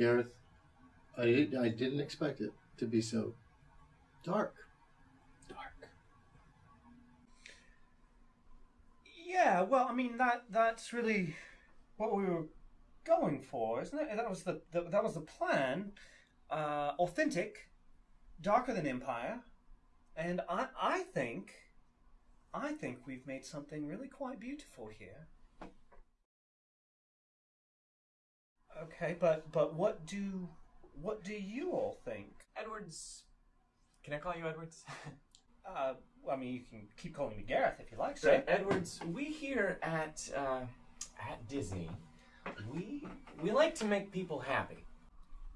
Gareth, I, I didn't expect it to be so dark. Dark. Yeah, well, I mean that that's really what we were going for, isn't it? That was the, the that was the plan. Uh, authentic, darker than Empire, and I I think I think we've made something really quite beautiful here. Okay, but but what do what do you all think? Edwards. Can I call you Edwards? Uh, I mean, you can keep calling me Gareth if you like, So, sir. Edwards, we here at uh, at Disney, we we like to make people happy,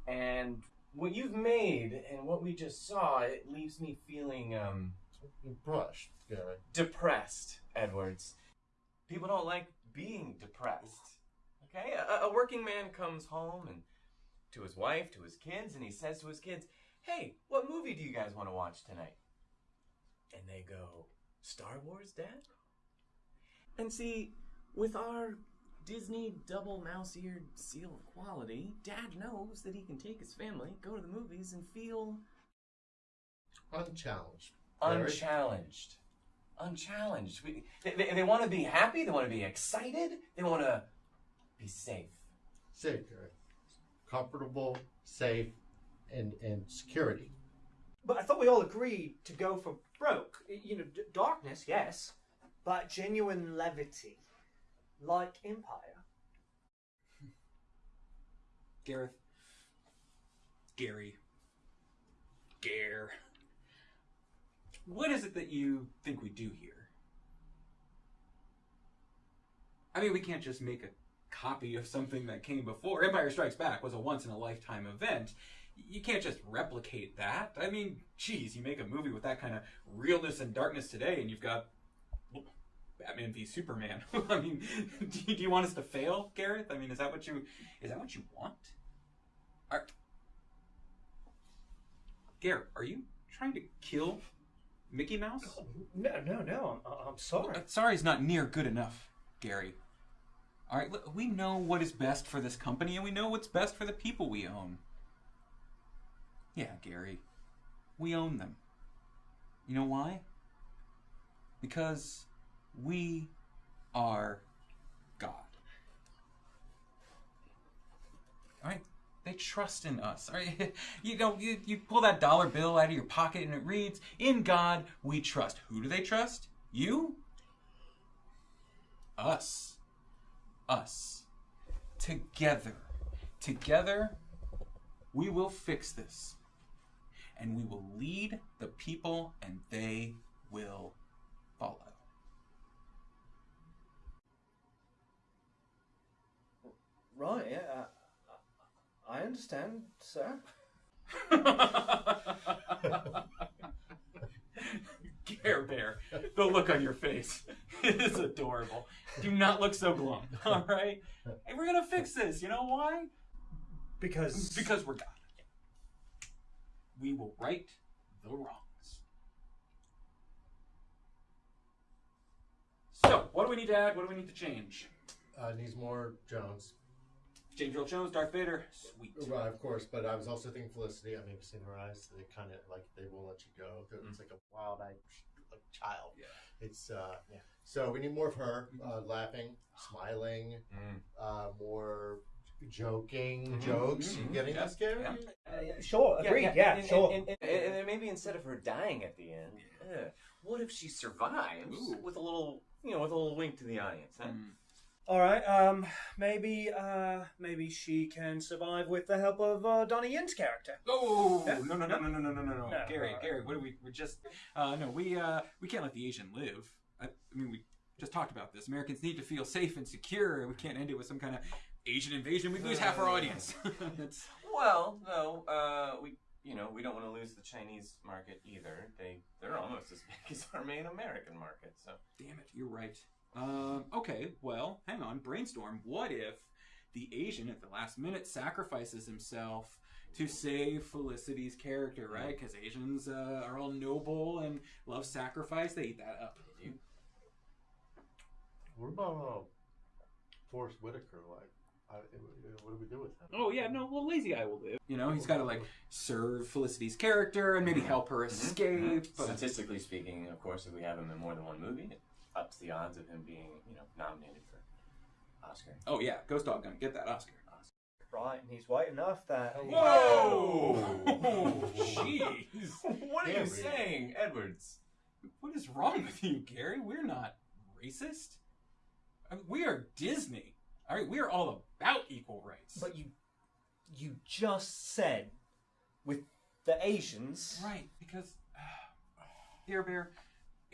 and what you've made and what we just saw, it leaves me feeling um, Brushed, Gareth. depressed. Edwards, people don't like being depressed. Okay, a, a working man comes home and to his wife, to his kids, and he says to his kids, "Hey, what movie do you guys want to watch tonight?" And they go, Star Wars, Dad? And see, with our Disney double mouse eared seal of quality, Dad knows that he can take his family, go to the movies, and feel Unchallenged. Unchallenged. Unchallenged. We, they they, they want to be happy, they want to be excited, they want to be safe. Safe, Gareth. Comfortable, safe, and, and security. But I thought we all agreed to go for broke. You know, d- darkness, yes, but genuine levity, like Empire. Gareth. Gary. Gare. What is it that you think we do here? I mean, we can't just make a copy of something that came before. Empire Strikes Back was a once in a lifetime event. You can't just replicate that. I mean, geez, you make a movie with that kind of realness and darkness today, and you've got Batman v Superman. I mean, do you, do you want us to fail, Gareth? I mean, is that what you is that what you want? Are, Gareth, are you trying to kill Mickey Mouse? No, no, no. I'm, I'm sorry. Uh, Sorry is not near good enough, Gary. All right, we know what is best for this company, and we know what's best for the people we own. Yeah, Gary, we own them. You know why? Because we are God. All right, they trust in us. All right, you know, you, you pull that dollar bill out of your pocket, and it reads, "In God we trust." Who do they trust? You? Us. Us. Together. Together, we will fix this. And we will lead the people, and they will follow. Right, yeah. I understand, sir. Care Bear, the look on your face is adorable. Do not look so glum, all right? And we're gonna fix this. You know why? Because Because we're God. We will right the wrongs. So, what do we need to add? What do we need to change? Uh, needs more Jones. James Earl Jones, Darth Vader. Sweet. Right, of course, but I was also thinking Felicity. I mean, you've seen her eyes. They kind of like they won't let you go. It's like a wild-eyed like child. Yeah. It's uh, yeah. So we need more of her uh, laughing, smiling, Mm. uh, more joking Mhm, jokes. mhm, getting yeah, this, Gary? yeah. Uh, sure, agreed. Yeah, and, sure. And, and, and, and maybe instead of her dying at the end, what if she survives Ooh. with a little, you know, with a little wink to the audience? Huh? Mm. All right. Um, maybe, uh, maybe she can survive with the help of uh, Donnie Yen's character. Oh Yeah. no no no no no no no no no No, Gary all right. Gary what do we we're just uh, no we uh, we can't let the Asian live I, I mean we just talked about this Americans need to feel safe and secure we can't end it with some kind of Asian invasion we lose half our audience It's- Well, no, uh, we, you know, we don't want to lose the Chinese market either. They, they're almost as big as our main American market. So damn it you're right um, okay well hang on brainstorm what if the Asian at the last minute sacrifices himself to save Felicity's character right because Asians uh, are all noble and love sacrifice they eat that up What about uh, Forest Whitaker? Like, I, what do we do with him? Oh yeah, no, well, lazy eye will live. You know, he's got to like serve Felicity's character and maybe help her escape. But Statistically speaking, of course, if we have him in more than one movie, it ups the odds of him being, you know, nominated for Oscar. oh yeah, Ghost Dog gonna get that Oscar. Right, and he's white enough that. Whoa! Jeez, what are Yeah, you saying, Edwards? what is wrong with you, Gary? We're not racist. I mean, we are Disney. All right, we are all about equal rights. But you, you just said, with the Asians. Right, because Dear Bear,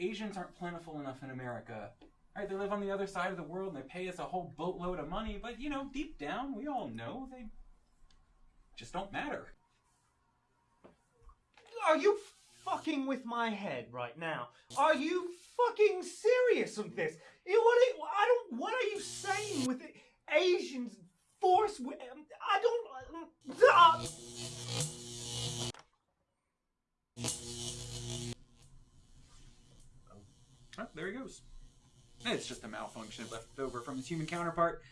Asians aren't plentiful enough in America. Right, they live on the other side of the world and they pay us a whole boatload of money, but you know, deep down, we all know they just don't matter. Are you fucking with my head right now? Are you fucking serious with this? What? Are, I don't. What are you saying with it? Asians force? I don't. Uh, Oh, there he goes. It's just a malfunction left over from his human counterpart.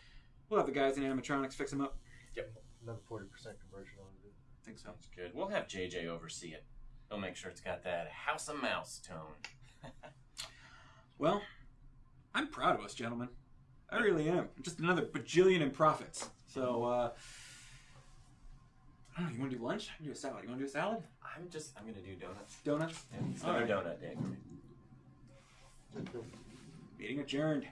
We'll have the guys in animatronics fix him up. Yep. Another forty percent conversion on it. I think so. Sounds good. We'll have JJ oversee it. He'll make sure it's got that House of Mouse tone. Well, I'm proud of us, gentlemen. I really am. Just another bajillion in profits. So, uh, I don't know, you want to do lunch? I can do a salad. You want to do a salad? I'm just, I'm gonna do donuts. Donuts? Yeah, it's another Alright. donut day for me. Meeting adjourned.